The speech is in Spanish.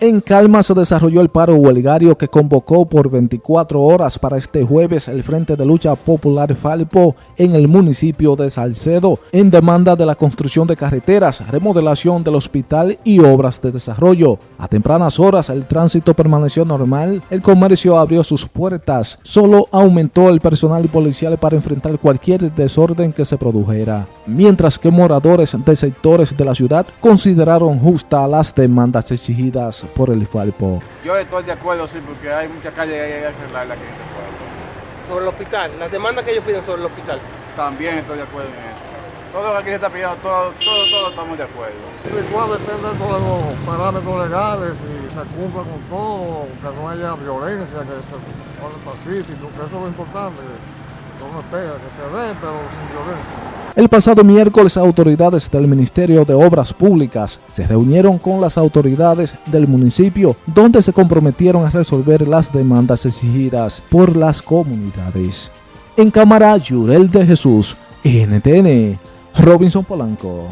En Calma se desarrolló el paro huelgario que convocó por 24 horas para este jueves el Frente de Lucha Popular Falpo en el municipio de Salcedo en demanda de la construcción de carreteras, remodelación del hospital y obras de desarrollo. A tempranas horas el tránsito permaneció normal, el comercio abrió sus puertas, solo aumentó el personal policial para enfrentar cualquier desorden que se produjera, mientras que moradores de sectores de la ciudad consideraron justas las demandas exigidas por el Falpo. Yo estoy de acuerdo, sí, porque hay muchas calles que hay que en este pueblo. Sobre el hospital, las demandas que ellos piden sobre el hospital. También estoy de acuerdo en eso. Todo lo que aquí se está pidiendo, todo, todo, todo estamos de acuerdo. Igual depende de los parámetros legales y se cumpla con todo, que no haya violencia, que se pacífico, que eso es lo importante. No me pega, que se dé, pero sin violencia. El pasado miércoles, autoridades del Ministerio de Obras Públicas se reunieron con las autoridades del municipio, donde se comprometieron a resolver las demandas exigidas por las comunidades. En cámara, Yurel de Jesús, NTN, Robinson Polanco.